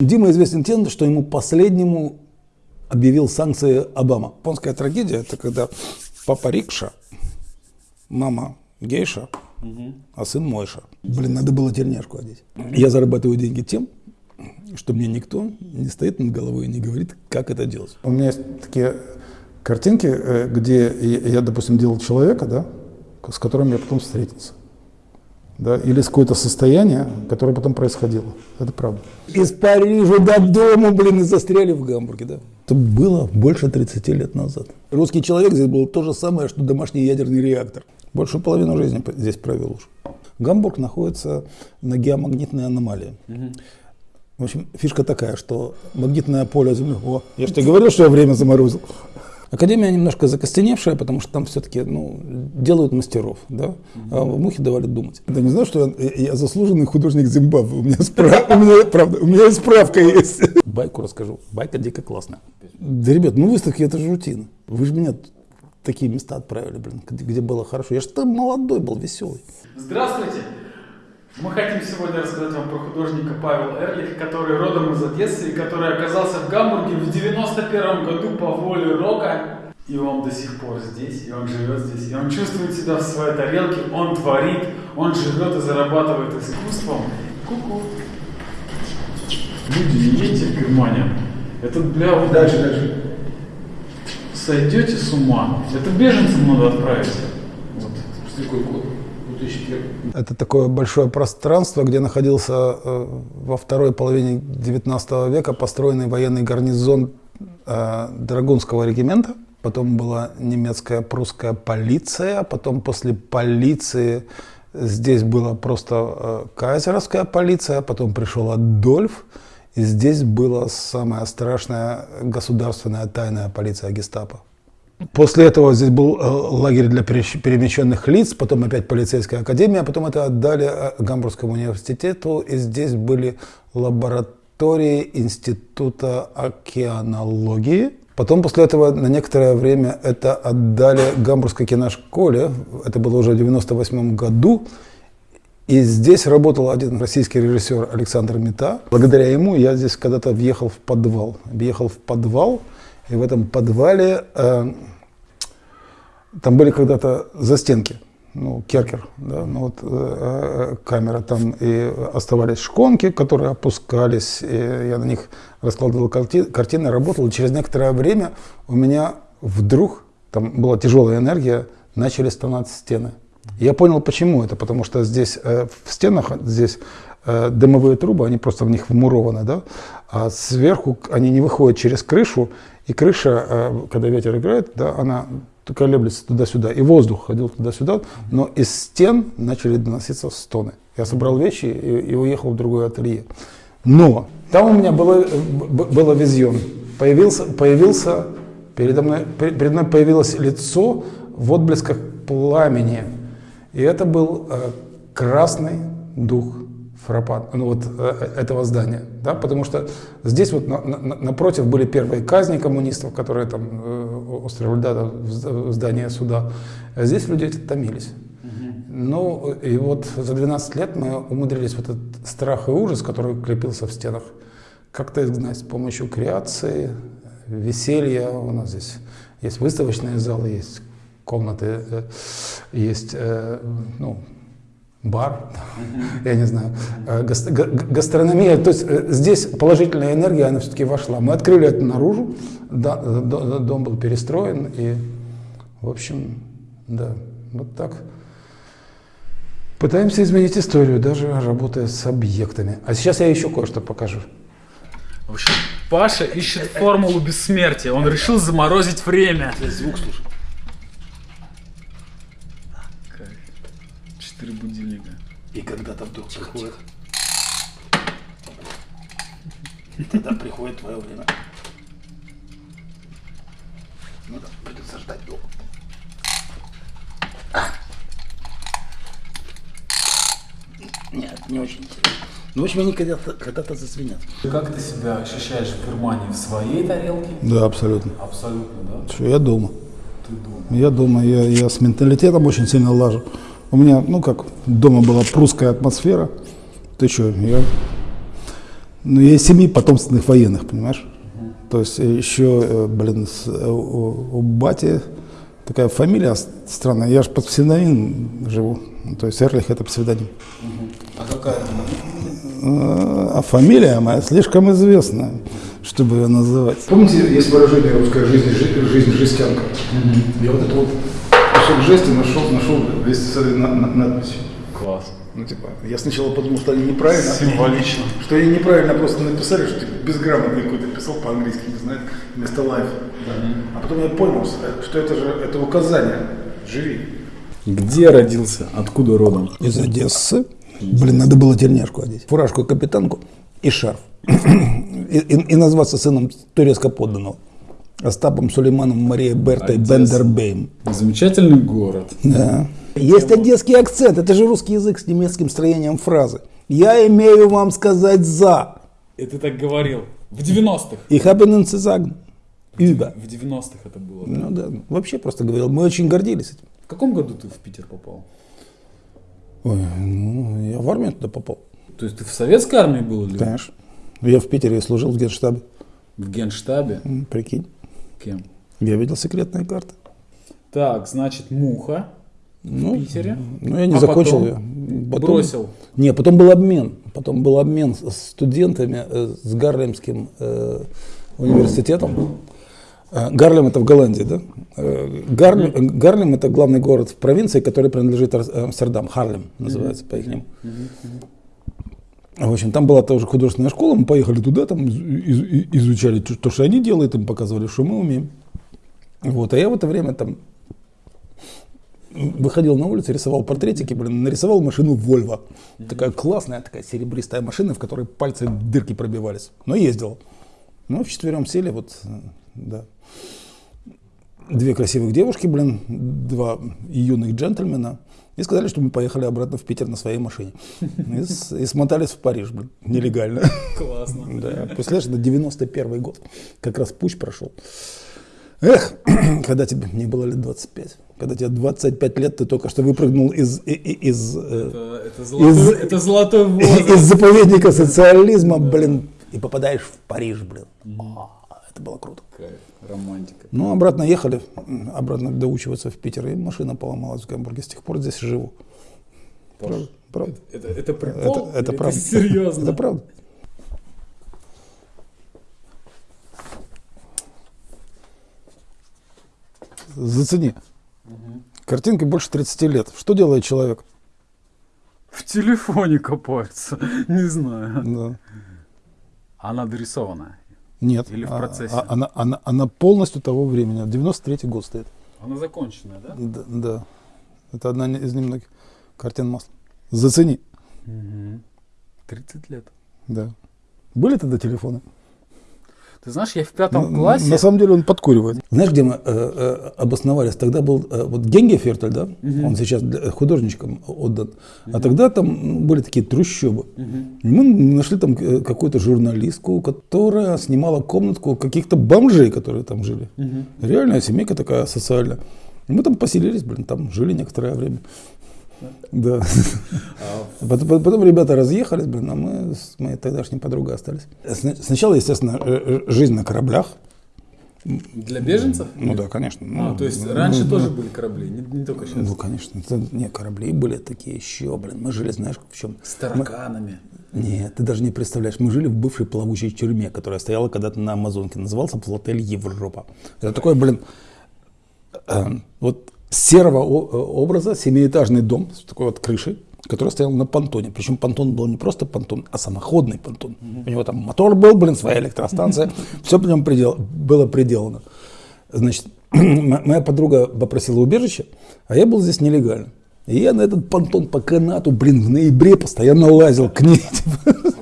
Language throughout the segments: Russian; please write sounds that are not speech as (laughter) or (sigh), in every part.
Дима известен тем, что ему последнему объявил санкции Обама. Японская трагедия – это когда папа рикша, мама гейша, а сын мойша. Блин, надо было тельняшку одеть. Я зарабатываю деньги тем, что мне никто не стоит над головой и не говорит, как это делать. У меня есть такие картинки, э, где я, допустим, делал человека, да, с которым я потом встретился. Да, или с какое-то состояние, которое потом происходило. Это правда. Из Парижа до дома, блин, и застряли в Гамбурге, да. Это было больше 30 лет назад. Русский человек здесь был то же самое, что домашний ядерный реактор. Большую половину жизни здесь провел уж. Гамбург находится на геомагнитной аномалии. Угу. В общем, фишка такая, что магнитное поле Земли... О, я же тебе говорил, что я время заморозил. Академия немножко закостеневшая, потому что там все-таки ну, делают мастеров, да? а в Мухе давали думать. Ты не знал, что я, я заслуженный художник Зимбабве? У меня, справ... (laughs) у, меня, правда, у меня справка есть. Байку расскажу. Байка дико классная. Да, ребят, ну выставки это же рутина. Вы же меня такие места отправили, блин, где было хорошо. Я же там молодой был, веселый. Здравствуйте! Мы хотим сегодня рассказать вам про художника Павел Эрлих, который родом из Одессы и который оказался в Гамбурге в 91 году по воле рока. И он до сих пор здесь, и он живет здесь, и он чувствует себя в своей тарелке, он творит, он живет и зарабатывает искусством. Ку-ку. Люди, не едьте в Германию. Это бля... Вы дальше, дальше. Сойдете с ума. Это беженцам надо отправить. Вот. Что такое год? 2001. Это такое большое пространство, где находился э, во второй половине 19 века построенный военный гарнизон э, Драгунского регимента. Потом была немецкая прусская полиция. Потом после полиции здесь была просто э, кайзеровская полиция. Потом пришел Адольф. И здесь была самая страшная государственная тайная полиция гестапо. После этого здесь был э, лагерь для перемещенных лиц, потом опять полицейская академия, потом это отдали э, Гамбургскому университету, и здесь были лаборатории Института океанологии. Потом после этого на некоторое время это отдали Гамбургской киношколе, это было уже в 98 году, и здесь работал один российский режиссер Александр Мета. Благодаря ему я здесь когда-то въехал в подвал. Въехал в подвал, и в этом подвале э, там были когда-то застенки, ну, керкер, да, ну, вот, э, э, камера, там и оставались шконки, которые опускались, и я на них раскладывал карти картины, работал, и через некоторое время у меня вдруг, там была тяжелая энергия, начали становиться стены. Я понял, почему это, потому что здесь э, в стенах, здесь э, дымовые трубы, они просто в них вмурованы, да, а сверху они не выходят через крышу, и крыша, э, когда ветер играет, да, она колеблется туда-сюда, и воздух ходил туда-сюда, но из стен начали доноситься стоны. Я собрал вещи и, и уехал в другое ателье. Но там у меня было, было визион. Появился, появился передо мной, передо мной появилось лицо в отблесках пламени. И это был э, красный дух Фрапан, ну вот э, этого здания, да, потому что здесь вот на, на, напротив были первые казни коммунистов, которые там э, устроили да, в здание суда, а здесь люди эти томились. Ну и вот за 12 лет мы умудрились вот этот страх и ужас, который крепился в стенах, как-то изгнать с помощью креации, веселья. У нас здесь есть выставочные залы, есть комнаты, э, есть ну, бар, я не знаю, э, гастрономия. То есть э, здесь положительная энергия, она все-таки вошла. Мы открыли это наружу, дом был перестроен, и, в общем, да, вот так. Пытаемся изменить историю, даже работая с объектами. А сейчас я еще кое-что покажу. В общем, Паша ищет формулу бессмертия. Он решил заморозить время. Звук слушай. И когда-то вдруг приходит. Тогда приходит твое время. Ну да, придется ждать долго. А. Нет, не очень интересно. Ну, в общем, они когда-то когда зазвенят. Как ты себя ощущаешь в Германии? В своей тарелке? Да, абсолютно. Абсолютно, да? Что, я дома. Ты дома. Я дома, я, я с менталитетом очень сильно лажу. У меня, ну как, дома была прусская атмосфера. Ты что, я Ну, я из семьи потомственных военных, понимаешь? То есть еще, э, блин, с- э, у, у бати такая фамилия странная. Я же под псевдоним живу. То есть Эрлих это псевдоним. А какая? Э, А фамилия моя слишком известная, чтобы ее называть. Помните, есть выражение русская жизнь, жи- жизнь жестянка? Я вот этот вот кусок жести нашел, нашел вместе с этой на- на- надписью. Класс. Ну, типа, я сначала подумал, что они неправильно. Символично. Что они неправильно просто написали, что типа, безграмотный какой-то писал по-английски, не знает, вместо life. А потом я понял, что это же это указание. Живи. Где родился? Откуда родом? Из Одессы. Блин, надо было тельняшку одеть. Фуражку капитанку и шарф. (clears throat) И, и- и назваться сыном турецко подданного. Остапом Сулейманом Марией Бертой Одесса. Бендербейм. Замечательный город. Да. Есть одесский акцент, это же русский язык с немецким строением фразы. Я имею вам сказать за. И ты так говорил. В 90-х. Ich habe Ihnen. Über. В 90-х это было. да? Ну да, вообще просто говорил, мы очень гордились этим. В каком году ты в Питер попал? Ой, ну, я в армию туда попал. То есть ты в советской армии был или Конечно. Я в Питере служил в генштабе. в генштабе? Прикинь. Кем? Я видел секретные карты. Так, значит, Муха Ну, в Питере. Ну, я не А закончил потом? ее. Потом- Бросил. Не, потом был обмен. Потом был обмен с студентами э, с Гарлемским э, университетом. Э, Гарлем это в Голландии, да? Э, Гарлем, э, Гарлем это главный город в провинции, который принадлежит Амстердам. Харлем называется по их В общем, там была тоже художественная школа, мы поехали туда, там из- из- изучали то, то, что они делают, им показывали, что мы умеем. Вот, а я в это время там выходил на улицу, рисовал портретики, блин, нарисовал машину Volvo. Такая классная, такая серебристая машина, в которой пальцы дырки пробивались. Но ездил. Ну, вчетвером сели, вот, да. Две красивых девушки, блин, два юных джентльмена. И сказали, что мы поехали обратно в Питер на своей машине. И, с- и смотались в Париж, блин, нелегально. Классно. (laughs) Да, представляешь, это 91 год. Как раз путь прошел. Эх, (clears throat) когда тебе не было лет 25, когда тебе 25 лет, ты только что выпрыгнул из, и- и- из, э, Это, это золотой, Из- это золотой (laughs) из заповедника социализма, блин, и попадаешь в Париж, блин. А, Это было круто. Кайф, романтика. Ну, обратно ехали, обратно доучиваться в Питер, и машина поломалась в Гамбурге. С тех пор здесь живу. Правда, правда. Это, это прикол? Это, это правда. серьезно? Это правда. Зацени. Картинке больше 30 лет. Что делает человек? В телефоне копается. (laughs) Не знаю. Да. Она дорисована. Нет. Или в А- процессе? а- она, она, она полностью того времени. 93 год стоит. Она законченная, да? Да, да. Это одна из немногих картин масла. Зацени. 30 лет. Да. Были тогда телефоны? Ты знаешь, я в пятом На- классе... На самом деле он подкуривает. Знаешь, где мы э, э, обосновались? Тогда был э, вот Генгефертель, да? Он сейчас для- художничкам отдан. А тогда там ну, были такие трущобы. И Мы нашли там э, какую-то журналистку, которая снимала комнатку каких-то бомжей, которые там жили. Реальная семейка такая социальная. Мы там поселились, блин, там жили некоторое время. Да. Потом, потом ребята разъехались, блин, а мы с моей тогдашней подругой остались. Сна- Сначала, естественно, э, э, жизнь на кораблях. Для беженцев? Ну да, конечно. А, Ну, то есть ну, раньше ну, тоже были корабли, не, не только сейчас. Ну, конечно. Это, не, корабли были такие еще, блин. Мы жили, знаешь, в чем? С тараканами. Нет, ты даже не представляешь. Мы жили в бывшей плавучей тюрьме, которая стояла когда-то на Амазонке. Назывался Плотель Европа. Это такой, блин, э, вот серого э, образа семиэтажный дом с такой вот крышей, который стоял на понтоне. Причем понтон был не просто понтон, а самоходный понтон. У него там мотор был, блин, своя электростанция. Все по нему придел- было приделано. Значит, (clears throat) моя подруга попросила убежище, а я был здесь нелегально. И я на этот понтон по канату, блин, в ноябре постоянно лазил к ней. (laughs)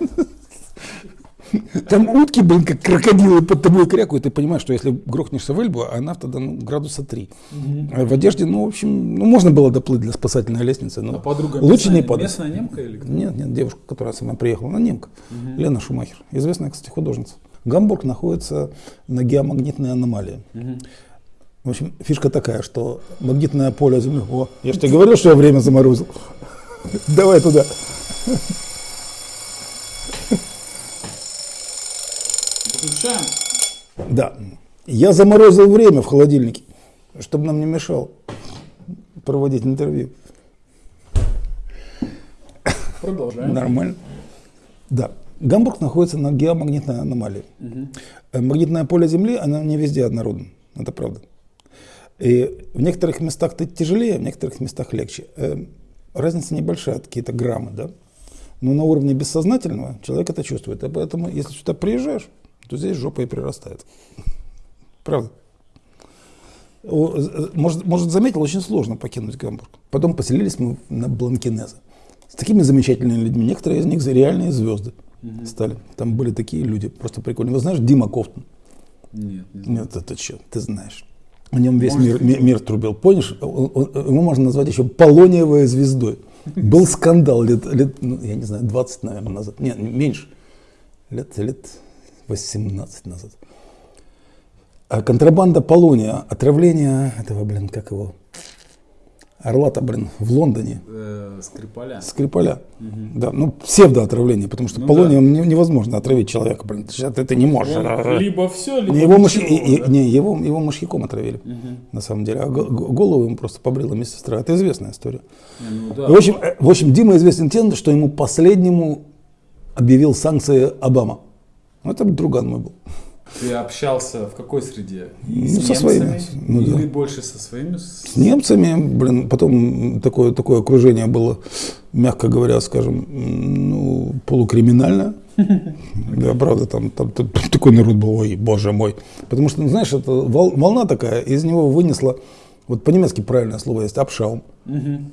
(laughs) Там утки, блин, как крокодилы под тобой крякают. Ты понимаешь, что если грохнешься в Эльбу, она тогда ну, градуса 3. А в одежде, ну, в общем, ну, можно было доплыть для спасательной лестницы. Но А подруга лучше местная, не падать. местная немка или кто? Нет, нет, девушка, которая сама приехала, она немка. Лена Шумахер. Известная, кстати, художница. Гамбург находится на геомагнитной аномалии. В общем, фишка такая, что магнитное поле Земли... О, я же тебе говорил, что я время заморозил. (laughs) Давай туда. Включаем. Да. Я заморозил время в холодильнике, чтобы нам не мешал проводить интервью. Продолжаем. Нормально. Да. Гамбург находится на геомагнитной аномалии. Э, Магнитное поле Земли, оно не везде однородно. Это правда. И в некоторых местах это тяжелее, в некоторых местах легче. Э, Разница небольшая, какие-то граммы, да. Но на уровне бессознательного человек это чувствует. И поэтому, если сюда приезжаешь, то здесь жопа и прирастает. Правда. Может, может, заметил, очень сложно покинуть Гамбург. Потом поселились мы на Бланкинезе. С такими замечательными людьми. Некоторые из них реальные звезды стали. Там были такие люди, просто прикольные. Вы знаешь Дима Кофтон? Нет, не знаю. Нет, это что, ты знаешь. О нем весь Может, мир, ми- мир трубил. Помнишь, Он- он- его можно назвать еще полониевой звездой. Был скандал лет, лет ну, я не знаю, 20, наверное, назад. Нет, меньше. Лет, лет 18 назад. А контрабанда полония, отравление этого, блин, как его, Орла-то, блин, в Лондоне. Э, Скрипаля. Скрипаля. Да, ну, псевдоотравление, потому что Ну полонием не- невозможно отравить человека, блин. Ты, ты не можешь. Он либо все, либо его, и- и- да? не, его, его мышьяком отравили, на самом деле. А голову ему просто побрила медсестра. Это известная история. Ну да. В, общем, э, в общем, Дима известен тем, что ему последнему объявил санкции Обама. Ну, это друган мой был. Ты общался в какой среде? И Ну, с со своими. Ну, Или да. больше со своими? С- немцами, блин, потом такое, такое окружение было, мягко говоря, скажем, ну, полукриминальное. (laughs) Да, правда, там, там, там такой народ был, ой, боже мой. Потому что, ну, знаешь, это вол- волна такая, из него вынесла, вот по-немецки правильное слово есть, абшаум.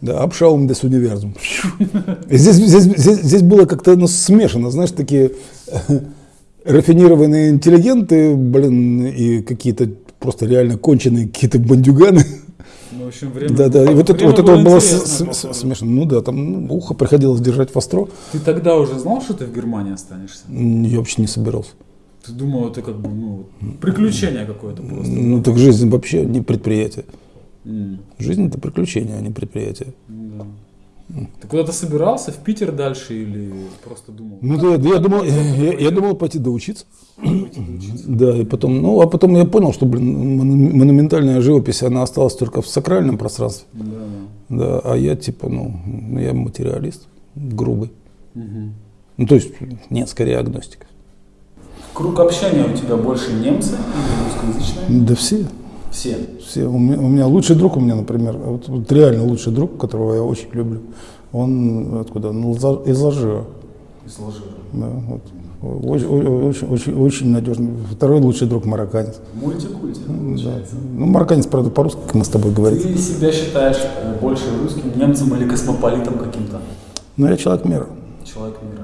Да, абшаум des универсум. (laughs) Здесь, здесь, здесь, здесь было как-то ну, смешано, знаешь, такие (laughs) рафинированные интеллигенты, блин, и какие-то просто реально конченые какие-то бандюганы. Ну, в общем, время Да, да, и вот это, вот это было походу. смешно. Ну да, там ну, ухо приходилось держать востро. Ты тогда уже знал, что ты в Германии останешься? Я вообще не собирался. Ты думал, это как бы, ну, приключение какое-то просто. Ну так жизнь вообще не предприятие. М, Жизнь это приключение, а не предприятие. да. Ты куда-то собирался в Питер дальше или просто думал? Ну да, я думал, я, я думал пойти доучиться. Да, и потом, ну, а потом я понял, что, блин, мону- монументальная живопись, она осталась только в сакральном пространстве. Да, да. А я типа, ну, ну, я материалист, грубый. Мгм. Ну, то есть, нет, скорее агностик. Круг общения у тебя больше немцы или русскоязычные? Да все, Все. все. У меня, у меня лучший друг у меня, например, вот, вот реально лучший друг, которого я очень люблю. Он откуда? Ну, из Алжира. Из Алжира. Да, вот. Очень, очень, очень, очень надежный. Второй лучший друг марокканец. Мультикульти, Да. получается. Ну, марокканец, правда, по-русски, как мы с тобой говорим. Ты себя считаешь э, больше русским немцем или космополитом каким-то? Но я человек мира. Человек мира.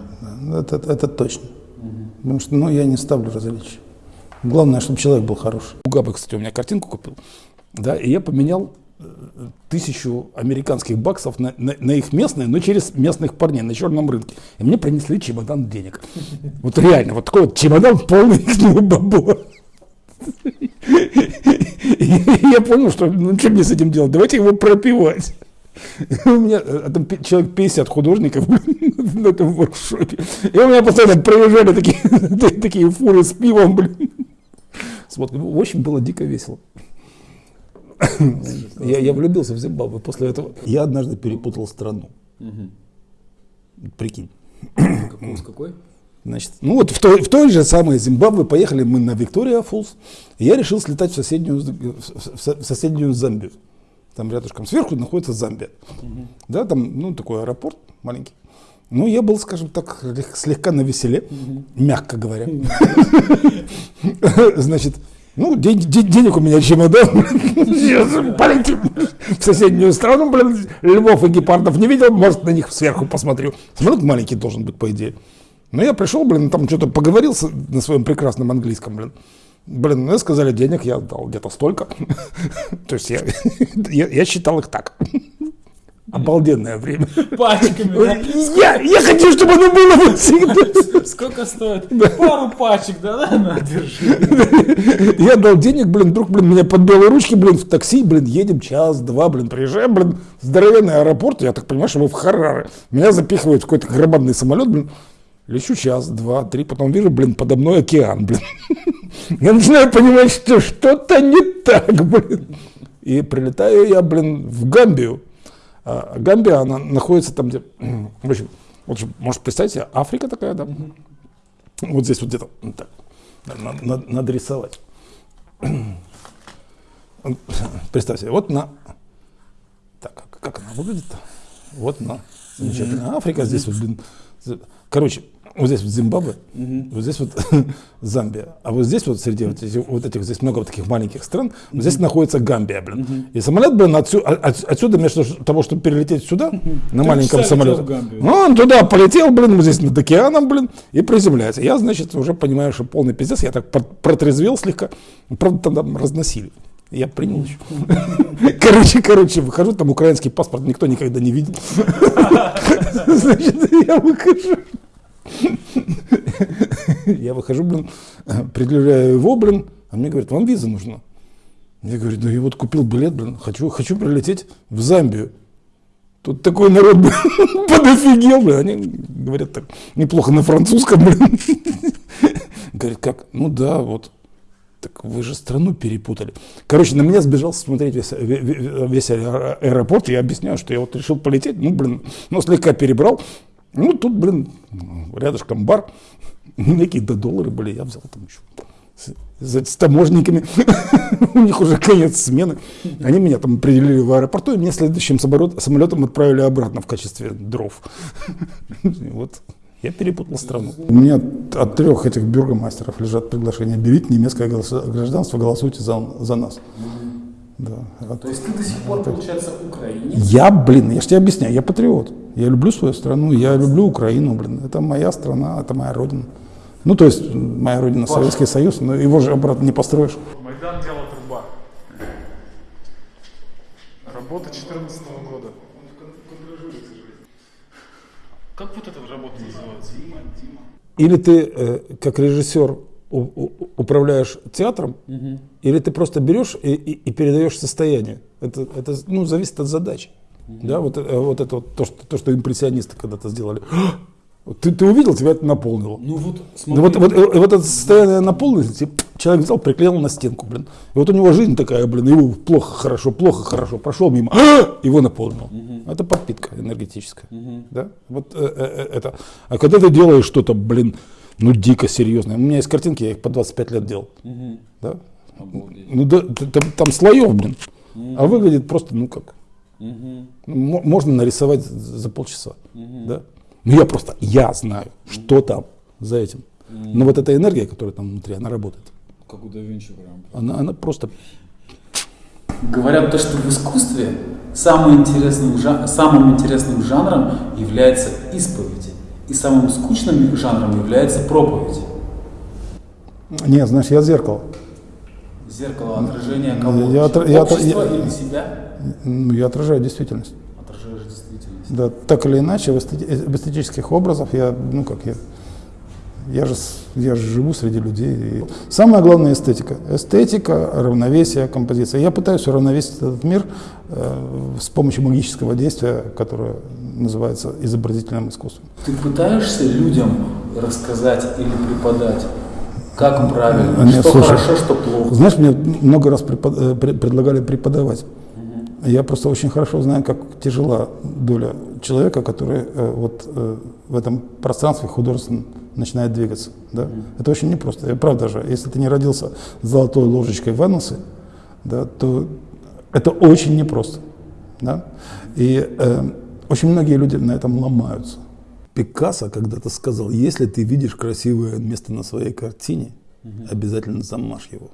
Да, Это, это точно. Потому что ну, я не ставлю различия. Главное, чтобы человек был хороший. У Габы, кстати, у меня картинку купил. Да, и я поменял э, тысячу американских баксов на, на- на их местные, но через местных парней на черном рынке. И мне принесли чемодан денег. Вот реально, вот такой вот чемодан полный. И я понял, что ну что мне с этим делать? Давайте его пропивать. У меня э, там пи- человек 50 художников на этом воркшопе. И у меня постоянно проезжали такие, (laughs) такие фуры с пивом, блин. С водкой. В общем, было дико весело. Я, я влюбился в Зимбабве после этого. Я однажды перепутал страну. Прикинь. Какой, с какой? Значит, ну вот в той, в той же самой Зимбабве поехали мы на Виктория Фолс. И я решил слетать в соседнюю, в со- в соседнюю Замбию. Там рядышком сверху находится Замбия. Да, там, ну, такой аэропорт маленький. Ну, я был, скажем так, лег- слегка на веселе, мягко говоря. (laughs) Значит, ну, ден- ден- денег у меня чемодан. (laughs) Полетим в соседнюю страну, блин, львов и гепардов не видел, может, на них сверху посмотрю. Самолет маленький должен быть, по идее. Но я пришел, блин, там что-то поговорил на своем прекрасном английском, блин. Блин, ну, сказали денег, я дал где-то столько. (laughs) То есть я, я, я считал их так. Обалденное время. Пачками, да? Я, я хочу, чтобы оно было вот всегда. Сколько стоит? Пару пачек, да, да, на, держи. Я дал денег, блин, вдруг, блин, меня под белые ручки, блин, в такси, блин, едем час-два, блин, приезжаем, блин, здоровенный аэропорт, я так понимаю, что мы в Хараре. Меня запихивают в какой-то громадный самолет, блин. Лечу час, два, три, потом вижу, блин, подо мной океан, блин. Я начинаю понимать, что что-то не так, блин. И прилетаю я, блин, в Гамбию. А Гамбия, она находится там, где, (clears throat) в общем, вот, может, представить себе, Африка такая, да? Вот здесь вот где-то, так, надо, надо, надо рисовать. (clears throat) Представьте, вот на, так, как, как она выглядит-то? Вот на, замечательная Африка, здесь вот, блин, короче, вот здесь вот Зимбабве, угу. вот здесь вот (laughs) Замбия, а вот здесь вот среди вот этих, вот этих здесь много вот таких маленьких стран, угу. вот здесь находится Гамбия, блин. Угу. И самолет, блин, отсюда, от, отсюда вместо того, чтобы перелететь сюда угу. на Ты маленьком самолете, ну, он туда полетел, блин, вот здесь над океаном, блин, и приземляется. Я, значит, уже понимаю, что полный пиздец, я так протрезвел слегка, правда, там разносили. Я принял еще. (laughs) Короче, короче, выхожу, там украинский паспорт никто никогда не видел. (laughs) Значит, я выхожу. (laughs) Я выхожу, блин, предъявляю его, блин, а мне говорят, вам виза нужна. Я говорю, ну я вот купил билет, блин, хочу, хочу прилететь в Замбию. Тут такой народ, блин, подофигел, блин. Они говорят так неплохо на французском, блин. Говорят, как? Ну да, вот. Так вы же страну перепутали. Короче, на меня сбежал смотреть весь, весь аэропорт. Я объясняю, что я вот решил полететь. Ну, блин, ну, слегка перебрал. Ну, тут, блин, рядышком бар, какие-то доллары были, я взял там еще с, с таможниками, (laughs) у них уже конец смены. Они меня там определили в аэропорту, и меня следующим самолетом отправили обратно в качестве дров. (laughs) Вот. Я перепутал страну. У меня от трех этих бюргомастеров лежат приглашения. Берите немецкое гражданство, голосуйте за, за нас. Да. То есть ты до сих пор, получается, украинец? Я, блин, я же тебе объясняю, я патриот. Я люблю свою страну, я люблю Украину, блин. Это моя страна, это моя родина. Ну, то есть, моя родина Паша. Советский Союз, но его же обратно не построишь. Майдан дело труба. Работа 2014 Как вот эта работа называется? Или ты, э, как режиссер, управляешь театром, угу. или ты просто берешь и, и, и передаешь состояние. Это, это ну, зависит от задачи. Угу. Да, вот, э, вот это вот то, что, то, что импрессионисты когда-то сделали. Ты, ты увидел, тебя это наполнило. Ну вот, смотри. вот, вот, вот, это состояние наполненности человек взял, приклеил на стенку, блин. И вот у него жизнь такая, блин, его плохо, хорошо, плохо, хорошо, прошел мимо, его наполнил. Угу. Это подпитка энергетическая. Угу. Да? Вот э, э, э, это. А когда ты делаешь что-то, блин, ну дико серьезное. У меня есть картинки, я их по 25 лет делал. Угу. Да? Ну да, там, там слоев, блин. Угу. А выглядит просто, ну как. Угу. Можно нарисовать за полчаса. Угу. Да? Ну я просто, я знаю, что там за этим. Но вот эта энергия, которая там внутри, она работает. Как у да Винчи прям. Она, она просто... Говорят то, что в искусстве самым интересным, самым интересным жанром является исповедь. И самым скучным жанром является проповедь. Нет, знаешь, я зеркало. Зеркало отражения кого? Я, я, я, или себя? Ну, я отражаю действительность. Да, так или иначе, в, эстетических образах я, ну как я, я же, я же живу среди людей. И самое главное эстетика. Эстетика, равновесие, композиция. Я пытаюсь уравновесить этот мир э, с помощью магического действия, которое называется изобразительным искусством. Ты пытаешься людям рассказать или преподать, как правильно, Нет, что слушай, хорошо, что плохо? Знаешь, мне много раз препод... Э, предлагали преподавать. Я просто очень хорошо знаю, как тяжела доля человека, который э, вот э, в этом пространстве художественном начинает двигаться. Да? Mm. Это очень непросто. И правда же, если ты не родился с золотой ложечкой в анусе, да, то это очень непросто. Да? И э, очень многие люди на этом ломаются. Пикассо когда-то сказал, если ты видишь красивое место на своей картине, угу. обязательно замажь его,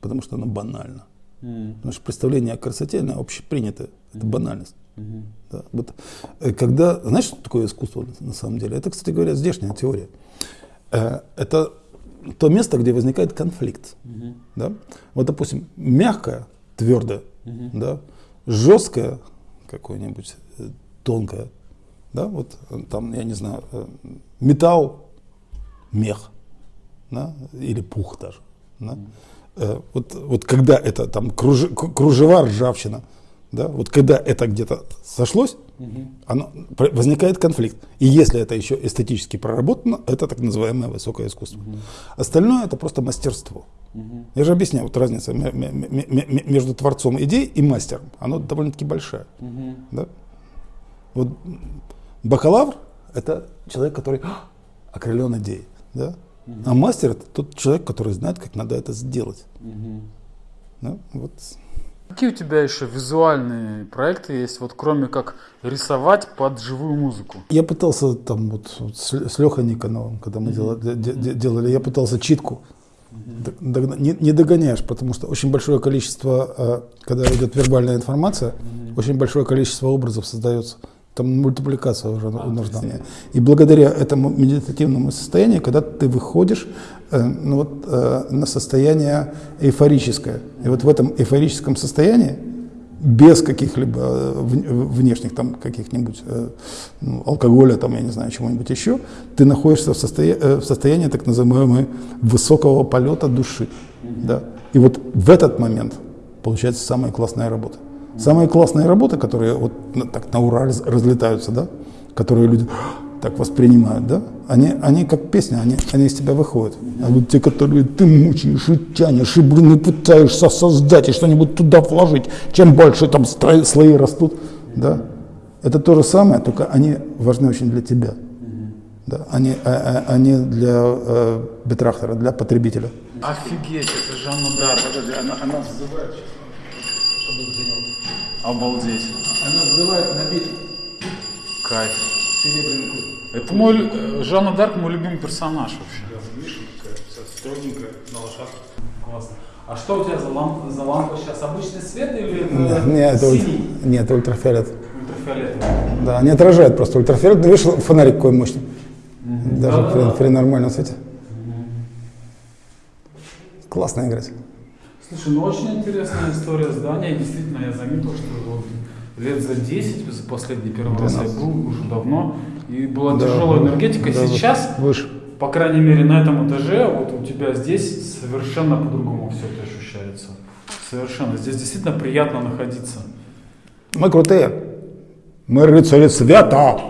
потому что оно банально. Mm. Потому что представление о красоте, оно общепринято, это банальность. Mm-hmm. Да, вот, э, когда, знаешь, что такое искусство на самом деле? Это, кстати говоря, здешняя теория. Э, это то место, где возникает конфликт. Mm-hmm. Да? Вот, допустим, мягкое, твердое, mm-hmm. да, жесткое, какое-нибудь э, тонкое, да, вот там, я не знаю, металл, мех, да, или пух даже. Да? Mm-hmm. Вот, вот когда это там кружева, ржавчина, Да? Вот когда это где-то сошлось, оно, про- возникает конфликт. И если это еще эстетически проработано, это так называемое высокое искусство. Остальное это просто мастерство. Я же объясняю, вот разница ме- ме- ме- ме- ме- между творцом идей и мастером, она довольно-таки большая. Да? Вот бакалавр это человек, который «А, окрылен идеей. Да? А мастер это тот человек, который знает, как надо это сделать. Да? Вот. Какие у тебя еще визуальные проекты есть, вот кроме как рисовать под живую музыку? Я пытался там вот, вот с, с Лехой Никоновым, когда мы делали, де- де- делали, я пытался читку. Догна- Не, не догоняешь, потому что очень большое количество, э, когда идет вербальная информация, очень большое количество образов создается. Там мультипликация уже нужна мне. И благодаря этому медитативному состоянию, когда ты выходишь э, ну вот, э, на состояние эйфорическое. И вот в этом эйфорическом состоянии без каких-либо э, вн- внешних там каких-нибудь э, ну, алкоголя, там, я не знаю, чего-нибудь еще, ты находишься в, состоя- э, в состоянии так называемого высокого полета души. Да? И вот в этот момент получается самая классная работа. Самые классные работы, которые вот так на ура раз- разлетаются, да, которые люди так воспринимают, да, они, они как песня, они, они из тебя выходят. А вот те, которые ты мучаешь и тянешь, и, блин, и пытаешься создать, и что-нибудь туда вложить, чем больше там слои растут, да, это то же самое, только они важны очень для тебя. Да, они, а- а- они для э, бетрахтера, для потребителя. Офигеть, это Жанна Дарк. она, она взрывает Обалдеть. Она взрывает на бит Кайф. серебряный клуб. Это мой, э, Жанна Дарк мой любимый персонаж вообще. Видишь, такая вся строгенькая, на лошадке. Классно. А что у тебя за, лампа, за лампа сейчас? Обычный свет или это Нет, нет, это, ультра- синий? нет, ультрафиолет. Ультрафиолетовый. Да, не отражает просто ультрафиолет. Ну, видишь, фонарик какой мощный. Даже при, при нормальном свете. Классно играть. Слушай, ну очень интересная история здания. И Действительно, я заметил, что вот лет за 10, за последний первый раз я был уже давно, и была Да, тяжелая энергетика. да, Сейчас, Выше. по крайней мере, на этом этаже, вот у тебя здесь совершенно по-другому все это ощущается. Совершенно. Здесь действительно приятно находиться. Мы крутые. Мы рыцари света.